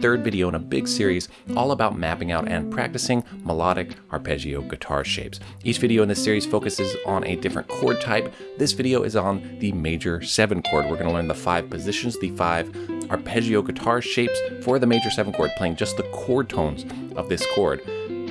third video in a big series all about mapping out and practicing melodic arpeggio guitar shapes. Each video in this series focuses on a different chord type. This video is on the major 7 chord. We're going to learn the five positions, the five arpeggio guitar shapes for the major 7 chord, playing just the chord tones of this chord.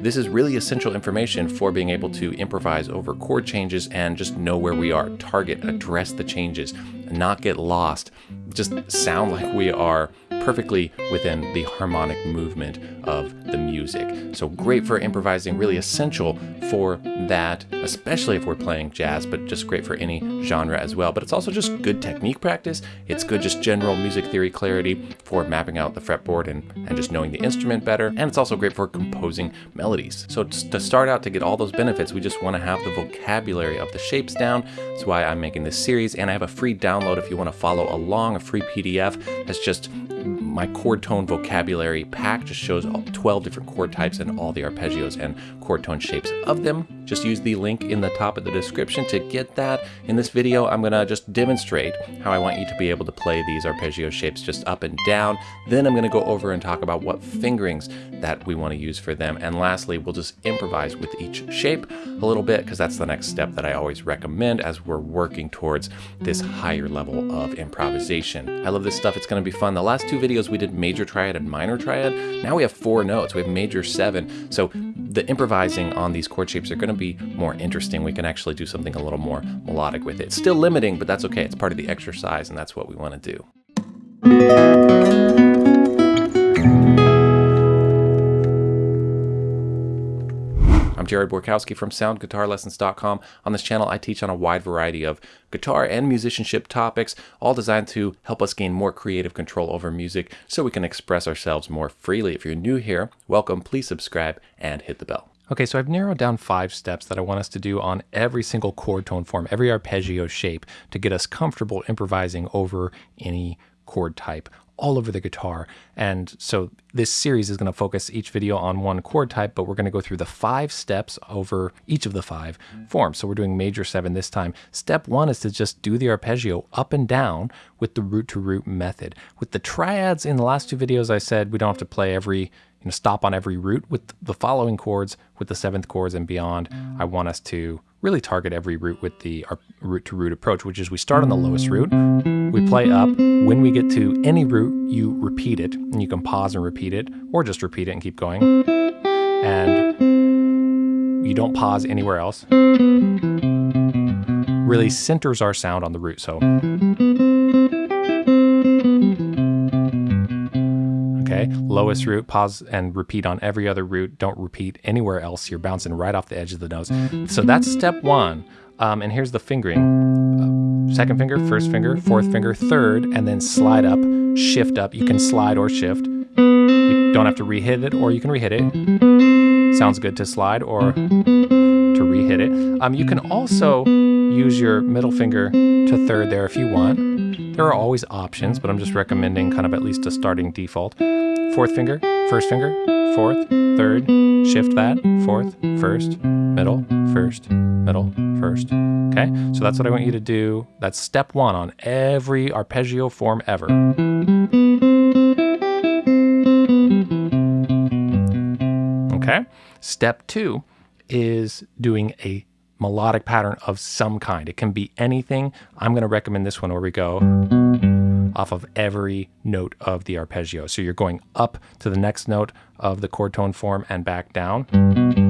This is really essential information for being able to improvise over chord changes and just know where we are, target, address the changes, not get lost, just sound like we are perfectly within the harmonic movement of the music. So great for improvising, really essential for that, especially if we're playing jazz, but just great for any genre as well. But it's also just good technique practice. It's good just general music theory clarity for mapping out the fretboard and, and just knowing the instrument better. And it's also great for composing melodies. So to start out to get all those benefits, we just want to have the vocabulary of the shapes down. That's why I'm making this series. And I have a free download if you want to follow along, a free PDF that's just my chord tone vocabulary pack just shows 12 different chord types and all the arpeggios and chord tone shapes of them. Just use the link in the top of the description to get that. In this video, I'm gonna just demonstrate how I want you to be able to play these arpeggio shapes just up and down. Then I'm gonna go over and talk about what fingerings that we wanna use for them. And lastly, we'll just improvise with each shape a little bit because that's the next step that I always recommend as we're working towards this higher level of improvisation. I love this stuff, it's gonna be fun. The last two videos we did major triad and minor triad. Now we have four notes, we have major seven. So the improvising on these chord shapes are going to be more interesting. We can actually do something a little more melodic with it. Still limiting, but that's okay. It's part of the exercise, and that's what we want to do. I'm Jared Borkowski from SoundGuitarLessons.com. On this channel, I teach on a wide variety of guitar and musicianship topics, all designed to help us gain more creative control over music so we can express ourselves more freely. If you're new here, welcome, please subscribe and hit the bell. Okay, so I've narrowed down five steps that I want us to do on every single chord tone form, every arpeggio shape to get us comfortable improvising over any chord type all over the guitar. And so this series is going to focus each video on one chord type, but we're going to go through the five steps over each of the five forms. So we're doing major seven this time. Step one is to just do the arpeggio up and down with the root to root method. With the triads in the last two videos, I said we don't have to play every, you know, stop on every root. With the following chords, with the seventh chords and beyond, I want us to really target every root with the root to root approach, which is we start on the lowest root, we play up. When we get to any root, you repeat it, and you can pause and repeat it, or just repeat it and keep going. And you don't pause anywhere else. Really centers our sound on the root. So Lowest root, pause and repeat on every other root. Don't repeat anywhere else. You're bouncing right off the edge of the nose. So that's step one. Um, and here's the fingering. Uh, second finger, first finger, fourth finger, third, and then slide up, shift up. You can slide or shift. You don't have to re-hit it, or you can re-hit it. Sounds good to slide or to re-hit it. Um, you can also use your middle finger to third there if you want. There are always options, but I'm just recommending kind of at least a starting default. Fourth finger, first finger, fourth, third, shift that, fourth, first, middle, first, middle, first. Okay, so that's what I want you to do. That's step one on every arpeggio form ever. Okay, step two is doing a melodic pattern of some kind. It can be anything. I'm going to recommend this one where we go off of every note of the arpeggio. So you're going up to the next note of the chord tone form and back down,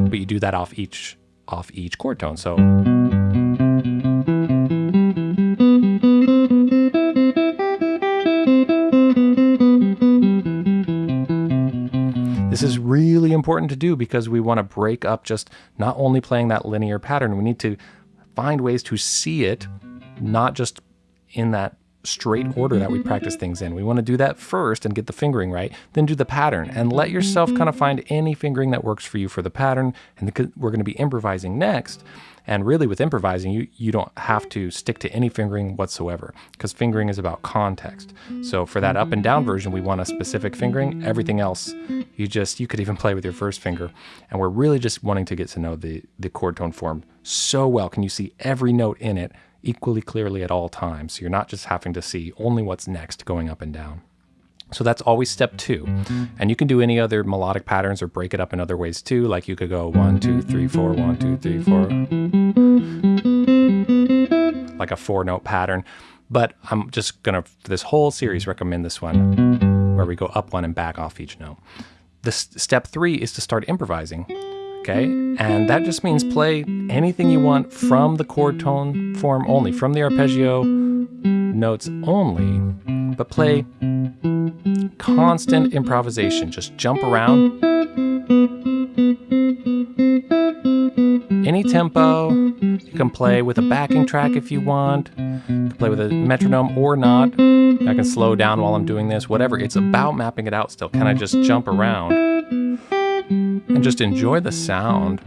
but you do that off each off each chord tone. So This is really important to do because we want to break up just not only playing that linear pattern, we need to find ways to see it, not just in that straight order that we mm-hmm. practice things in. We want to do that first and get the fingering right, then do the pattern and let yourself kind of mm-hmm. find any fingering that works for you for the pattern. And we're going to be improvising next. And really with improvising, you, you don't have to stick to any fingering whatsoever because fingering is about context. So for that up and down mm-hmm. version, we want a specific fingering. Everything else, you just, you could even play with your first finger. And we're really just wanting to get to know the, the chord tone form so well. Can you see every note in it equally clearly at all times? So you're not just having to see only what's next going up and down. So that's always step two. And you can do any other melodic patterns or break it up in other ways too. Like you could go one, two, three, four, one, two, three, four. Like a four note pattern. But I'm just gonna, for this whole series, recommend this one where we go up one and back off each note. This step three is to start improvising. Okay, and that just means play anything you want from the chord tone form only, from the arpeggio notes only, but play constant improvisation. Just jump around. Any tempo. You can play with a backing track if you want. You can play with a metronome or not. I can slow down while I'm doing this, whatever. It's about mapping it out still. Can I just jump around and just enjoy the sound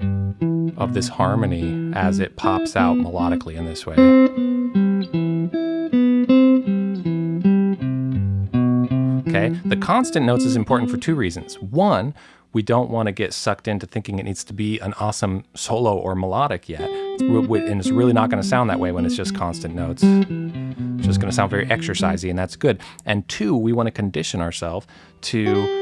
of this harmony as it pops out melodically in this way? Okay, the constant notes is important for two reasons. One, we don't want to get sucked into thinking it needs to be an awesome solo or melodic yet. And it's really not going to sound that way when it's just constant notes. It's just going to sound very exercisey, and that's good. And two, we want to condition ourselves to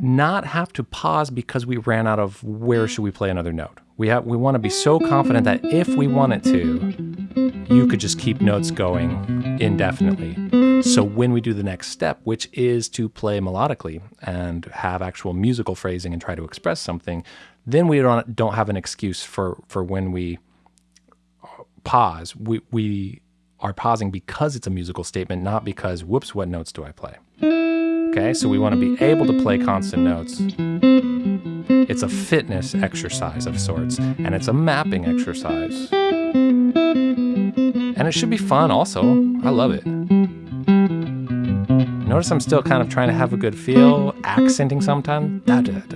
not have to pause because we ran out of where should we play another note. We have we want to be so confident that if we wanted to, you could just keep notes going indefinitely. So when we do the next step, which is to play melodically and have actual musical phrasing and try to express something, then we don't don't have an excuse for for when we uh, pause. We we are pausing because it's a musical statement, not because whoops, what notes do I play? Okay, so we want to be able to play constant notes. It's a fitness exercise of sorts, and it's a mapping exercise. And it should be fun also. I love it. Notice I'm still kind of trying to have a good feel, accenting sometimes. So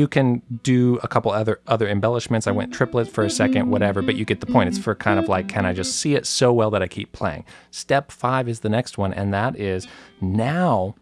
you can do a couple other other embellishments. I went triplet for a second, whatever, but you get the point. It's for kind of like, can I just see it so well that I keep playing? Step five is the next one, and that is now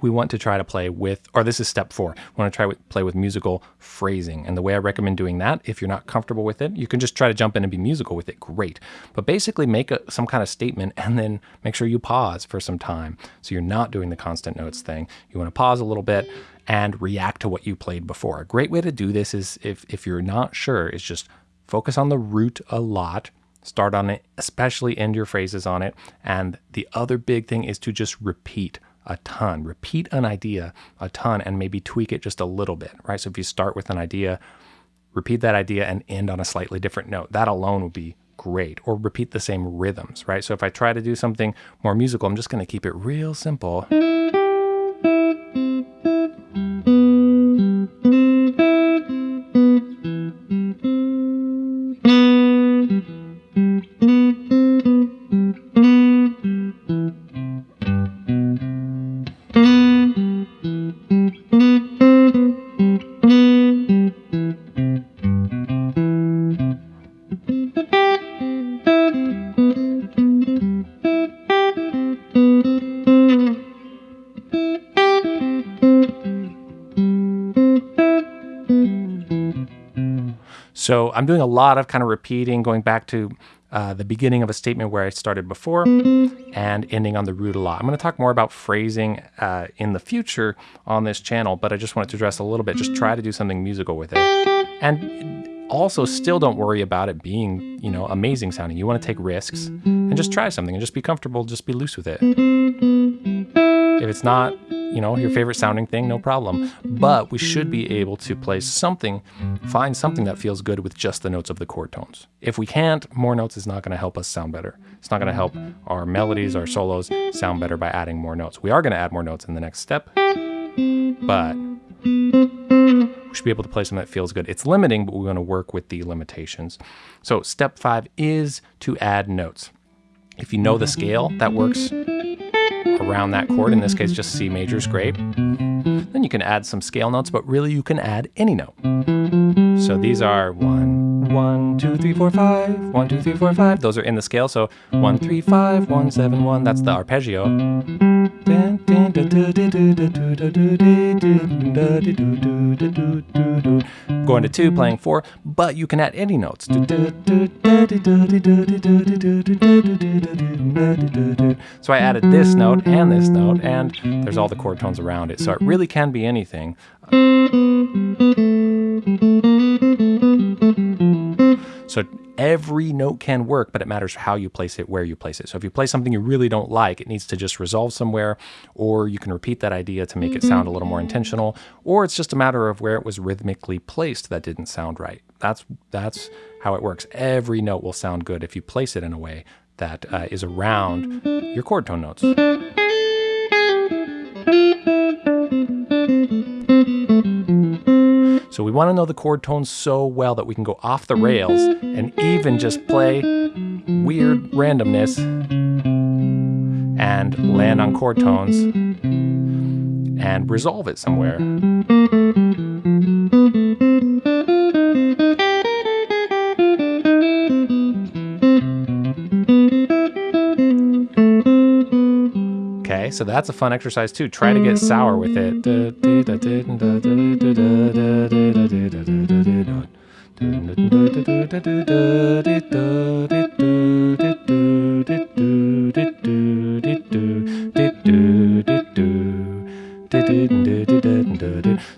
we want to try to play with, or this is step four, we want to try to play with musical phrasing. And the way I recommend doing that, if you're not comfortable with it, you can just try to jump in and be musical with it, great. But basically make a, some kind of statement and then make sure you pause for some time. So you're not doing the constant notes thing. You want to pause a little bit and react to what you played before. A great way to do this is if, if you're not sure, is just focus on the root a lot, start on it, especially end your phrases on it. And the other big thing is to just repeat a ton. Repeat an idea a ton and maybe tweak it just a little bit, right? So if you start with an idea, repeat that idea and end on a slightly different note. That alone would be great. Or repeat the same rhythms, right? So if I try to do something more musical, I'm just going to keep it real simple. So I'm doing a lot of kind of repeating, going back to uh, the beginning of a statement where I started before and ending on the root a lot. I'm going to talk more about phrasing uh, in the future on this channel, but I just wanted to address a little bit. Just try to do something musical with it. And also still don't worry about it being, you know, amazing sounding. You want to take risks and just try something and just be comfortable, just be loose with it. If it's not you know, your favorite mm-hmm. sounding thing, no mm-hmm. problem. Mm-hmm. But we should be able to play something, find something that feels good with just the notes of the chord tones. If we can't, more notes is not going to help us sound better. It's not going to help our melodies, our solos sound better by adding more notes. We are going to add more notes in the next step, but we should be able to play something that feels good. It's limiting, but we're going to work with the limitations. So step five is to add notes. If you know the scale, that works around that chord, in this case mm-hmm. just C major is great. Then you can add some scale notes, but really you can add any note. So these are one, one, two, three, four, five, one, two, three, four, five. Those are in the scale, so one, three, five, one, seven, one. That's the arpeggio. Going to two, playing four, but you can add any notes. So I added this note and this note, and there's all the chord tones around it. So it really can be anything. Every note can work, but it matters how you place it, where you place it. So if you play something you really don't like, it needs to just resolve somewhere, or you can repeat that idea to make it sound a little more intentional, or it's just a matter of where it was rhythmically placed that didn't sound right. That's that's how it works. Every note will sound good if you place it in a way that uh, is around your chord tone notes. So we want to know the chord tones so well that we can go off the rails and even just play weird randomness and land on chord tones and resolve it somewhere. Okay, so that's a fun exercise too. Try to get sour with it.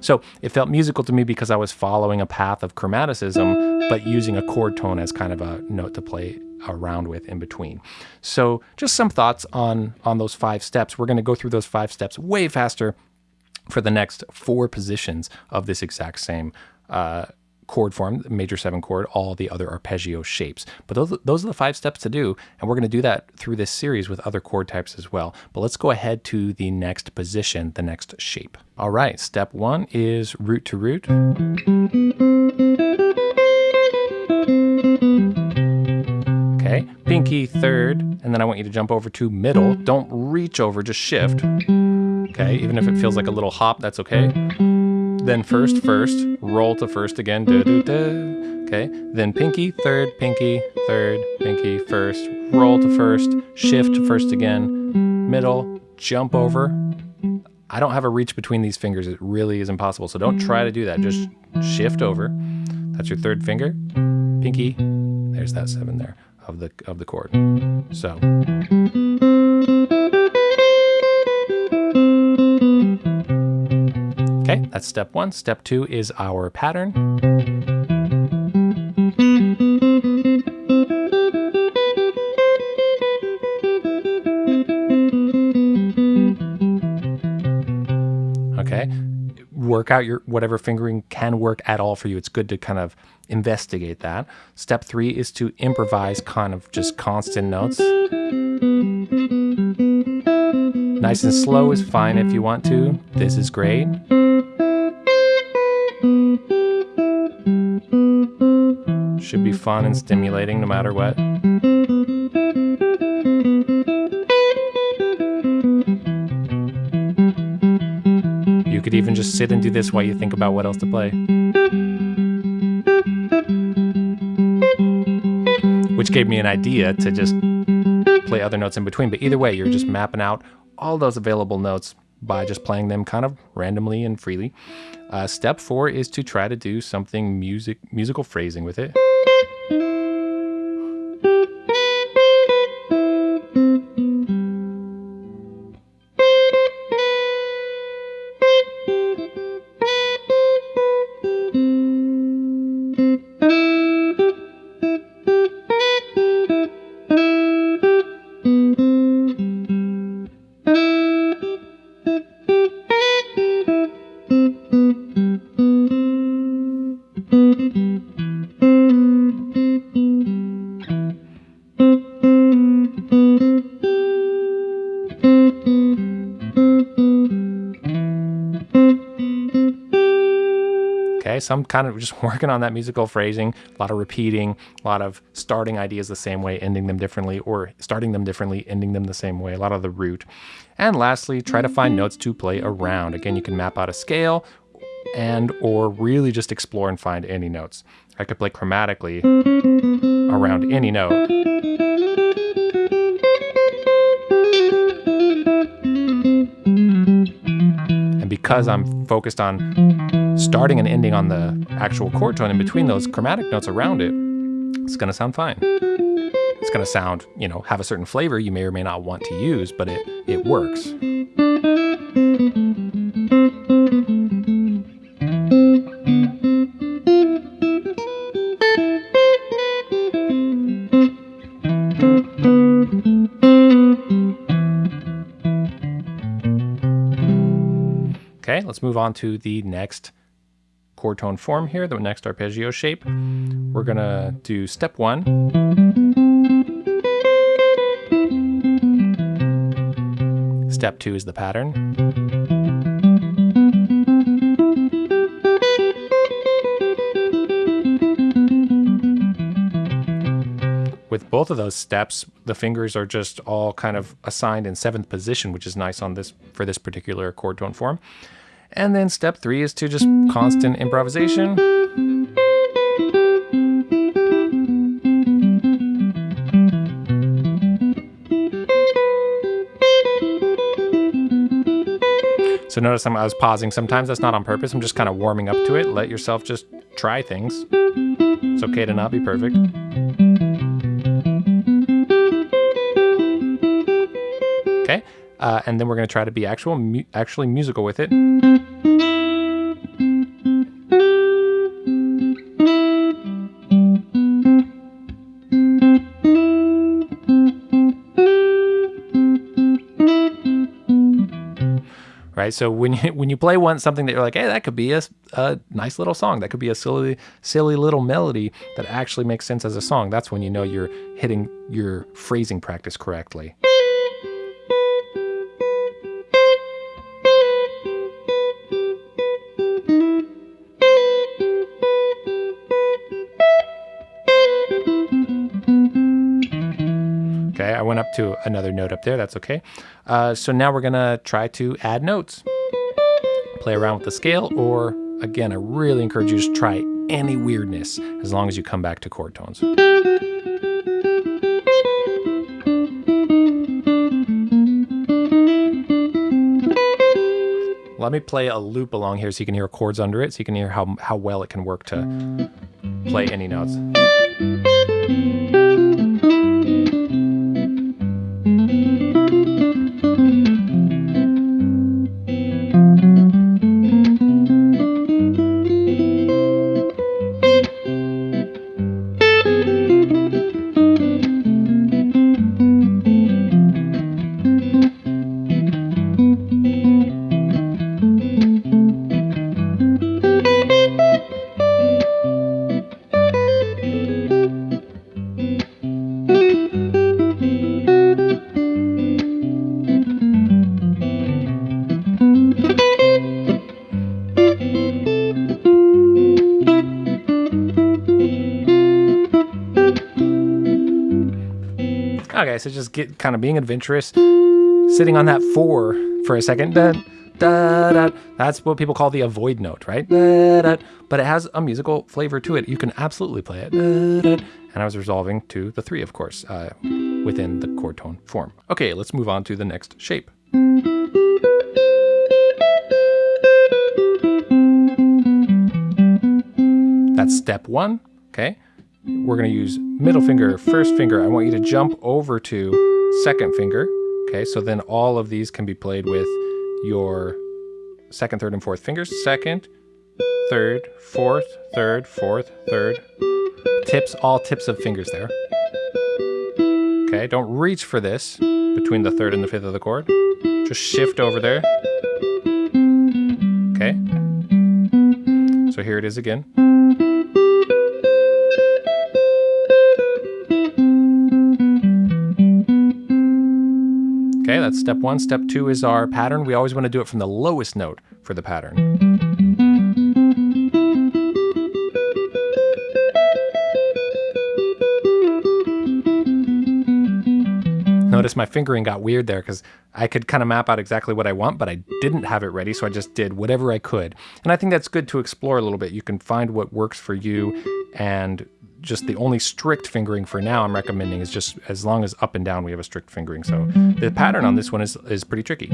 So it felt musical to me because I was following a path of chromaticism, but using a chord tone as kind of a note to play around with in between. So just some thoughts on, on those five steps. We're going to go through those five steps way faster for the next four positions of this exact same uh, chord form, major seven chord, all the other arpeggio shapes. But those, those are the five steps to do, and we're going to do that through this series with other chord types as well. But let's go ahead to the next position, the next shape. All right, step one is root to root. Then I want you to jump over to middle. Don't reach over, just shift. Okay, even if it feels like a little hop, that's okay. Then first, first, roll to first again, okay, then pinky, third, pinky, third, pinky, first, roll to first, shift to first again, middle, jump over. I don't have a reach between these fingers, it really is impossible, so don't try to do that, just shift over. That's your third finger, pinky, there's that seven there of the, of the chord. So. Okay, that's step one. Step two is our pattern. Okay, work out your whatever fingering can work at all for you. It's good to kind of investigate that. Step three is to improvise kind of just constant notes. Nice and slow is fine if you want to. This is great. Should be fun and stimulating no matter what. Just sit and do this while you think about what else to play. Which gave me an idea to just play other notes in between. But either way, you're just mapping out all those available notes by just playing them kind of randomly and freely. Uh, step four is to try to do something music musical phrasing with it. So I'm kind of just working on that musical phrasing, a lot of repeating, a lot of starting ideas the same way, ending them differently, or starting them differently, ending them the same way, a lot of the root. And lastly, try to find notes to play around. Again, you can map out a scale and or really just explore and find any notes. I could play chromatically around any note. And because I'm focused on starting and ending on the actual chord tone in between those chromatic notes around it, it's going to sound fine. It's going to sound, you know, have a certain flavor you may or may not want to use, but it, it works. Okay, let's move on to the next chord tone form here, the next arpeggio shape. We're gonna do step one. Step two is the pattern. With both of those steps, the fingers are just all kind of assigned in seventh position, which is nice on this for this particular chord tone form. And then step three is to just constant improvisation. So notice I'm, I was pausing. Sometimes that's not on purpose. I'm just kind of warming up to it. Let yourself just try things. It's okay to not be perfect. Uh, and then we're going to try to be actual, mu actually musical with it. Right, so when you when you play one something that you're like, hey, that could be a, a nice little song, that could be a silly silly little melody that actually makes sense as a song. That's when you know you're hitting your phrasing practice correctly. To another note up there, that's okay. Uh, so now we're gonna try to add notes. Play around with the scale, or again, I really encourage you to try any weirdness as long as you come back to chord tones. Let me play a loop along here so you can hear chords under it, so you can hear how, how well it can work to play any notes. So just get kind of being adventurous, sitting on that four for a second. Da, da, da. That's what people call the avoid note, right? Da, da. But it has a musical flavor to it. You can absolutely play it. Da, da. And I was resolving to the three, of course, uh, within the chord tone form. Okay, let's move on to the next shape. That's step one, okay? We're going to use middle finger, first finger. I want you to jump over to second finger. Okay, so then all of these can be played with your second, third, and fourth fingers. Second, third, fourth, third, fourth, third. Tips, all tips of fingers there. Okay, don't reach for this between the third and the fifth of the chord. Just shift over there. Okay. So here it is again. That's step one. Step two is our pattern. We always want to do it from the lowest note for the pattern. Notice my fingering got weird there because I could kind of map out exactly what I want, but I didn't have it ready, so I just did whatever I could. And I think that's good to explore a little bit. You can find what works for you and just the only strict fingering for now I'm recommending is just as long as up and down we have a strict fingering. So the pattern on this one is, is pretty tricky.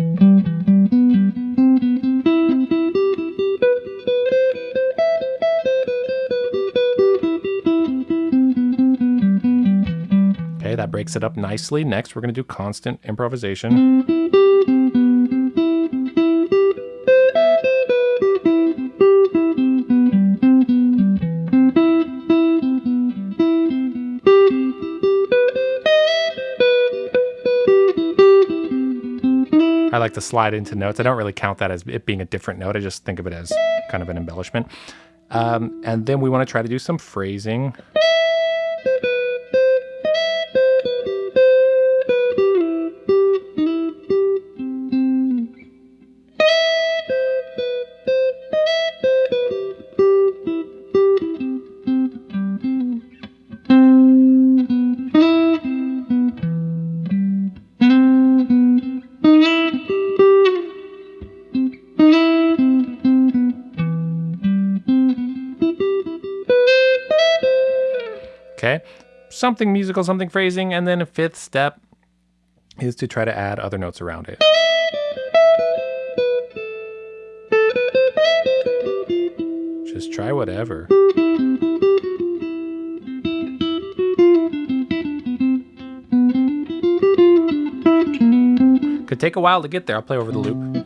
Okay, that breaks it up nicely. Next, we're gonna do constant improvisation. Like to slide into notes. I don't really count that as it being a different note. I just think of it as kind of an embellishment. Um, and then we want to try to do some phrasing. Something musical, something phrasing, and then a fifth step is to try to add other notes around it. Just try whatever. Could take a while to get there. I'll play over the loop.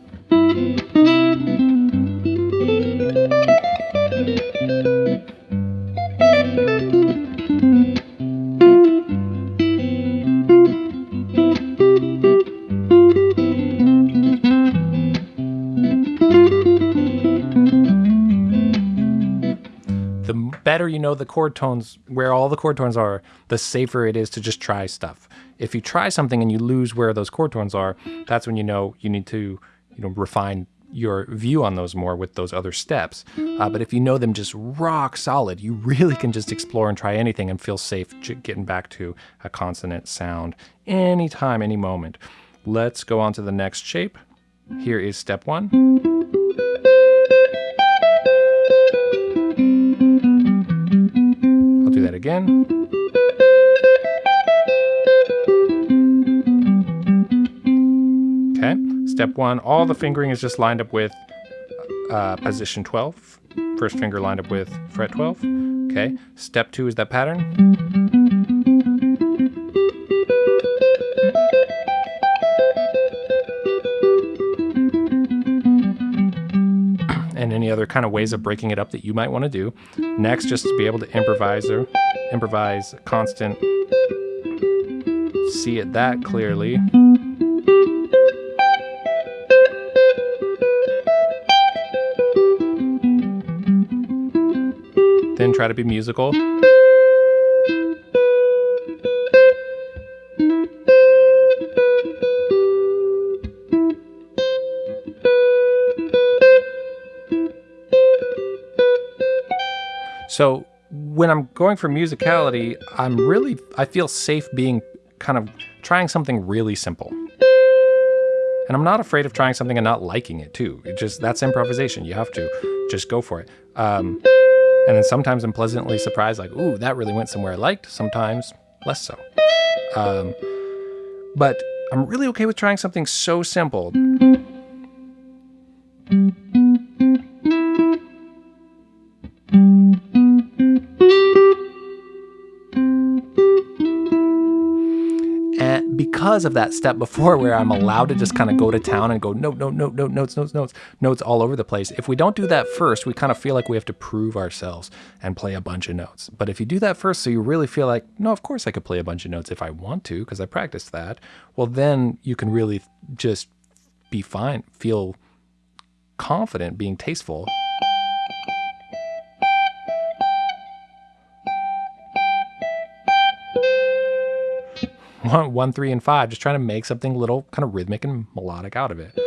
Know the chord tones, where all the chord tones are, the safer it is to just try stuff. If you try something and you lose where those chord tones are, that's when you know you need to, you know, refine your view on those more with those other steps. Uh, but if you know them just rock solid, you really can just explore and try anything and feel safe getting back to a consonant sound anytime, any moment. Let's go on to the next shape. Here is step one. Again. Okay, step one, all the fingering is just lined up with uh, position 12. First finger lined up with fret 12. Okay, step two is that pattern. Kind of ways of breaking it up that you might want to do. Next, just to be able to improvise or improvise constant, see it that clearly. Then try to be musical. So when I'm going for musicality, I'm really, I feel safe being kind of trying something really simple. And I'm not afraid of trying something and not liking it too. It just, that's improvisation. You have to just go for it. Um, and then sometimes I'm pleasantly surprised, like, ooh, that really went somewhere I liked. Sometimes less so. Um, but I'm really okay with trying something so simple. Of that step before where I'm allowed to just kind of go to town and go note, note, note, note, notes, notes, notes, notes all over the place. If we don't do that first, we kind of feel like we have to prove ourselves and play a bunch of notes. But if you do that first, so you really feel like, no, of course I could play a bunch of notes if I want to, because I practiced that, well, then you can really just be fine, feel confident being tasteful one, one, three, and five, just trying to make something little kind of rhythmic and melodic out of it.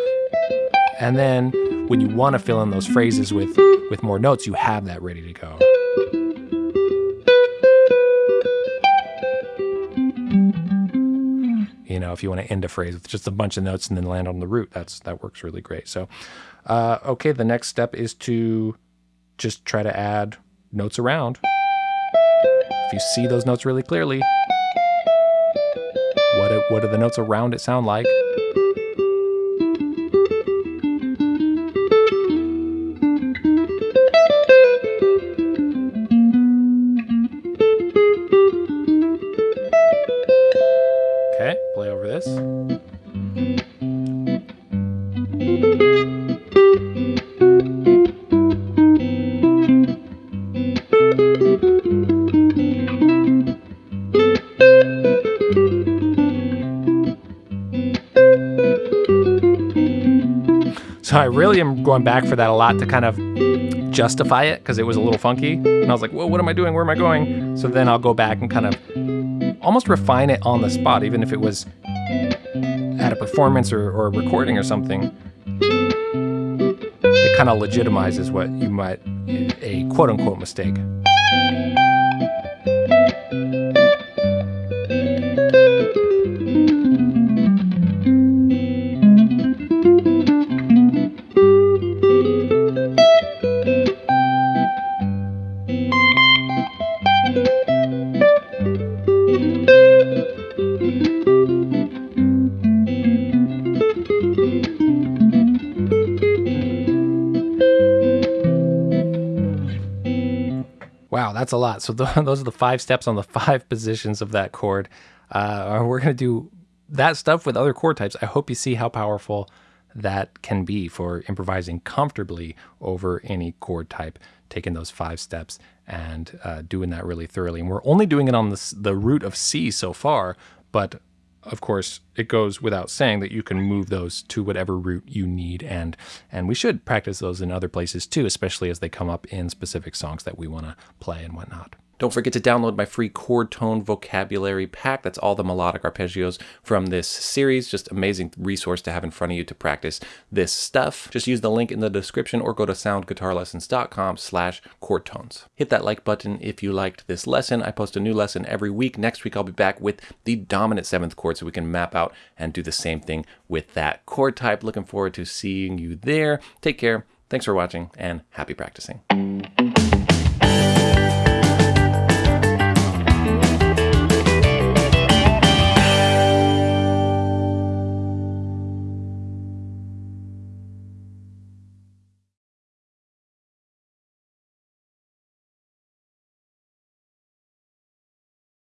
And then when you want to fill in those phrases with, with more notes, you have that ready to go. You know, if you want to end a phrase with just a bunch of notes and then land on the root, that's that works really great. So, uh, okay, the next step is to just try to add notes around. If you see those notes really clearly, what, it, what do the notes around it sound like? I really am going back for that a lot to kind of justify it because it was a little funky. And I was like, well, what am I doing? Where am I going? So then I'll go back and kind of almost refine it on the spot, even if it was at a performance or, or a recording or something. It kind of legitimizes what you might, a quote unquote mistake. That's a lot. So th- those are the five steps on the five positions of that chord. Uh, we're going to do that stuff with other chord types. I hope you see how powerful that can be for improvising comfortably over any chord type, taking those five steps and uh, doing that really thoroughly. And we're only doing it on the, the root of C so far, but of course, it goes without saying that you can move those to whatever root you need, and and we should practice those in other places too, especially as they come up in specific songs that we want to play and whatnot. Don't forget to download my free chord tone vocabulary pack. That's all the melodic arpeggios from this series. Just amazing resource to have in front of you to practice this stuff. Just use the link in the description or go to soundguitarlessons.com slash chord tones. Hit that like button if you liked this lesson. I post a new lesson every week. Next week I'll be back with the dominant seventh chord so we can map out and do the same thing with that chord type. Looking forward to seeing you there. Take care. Thanks for watching and happy practicing.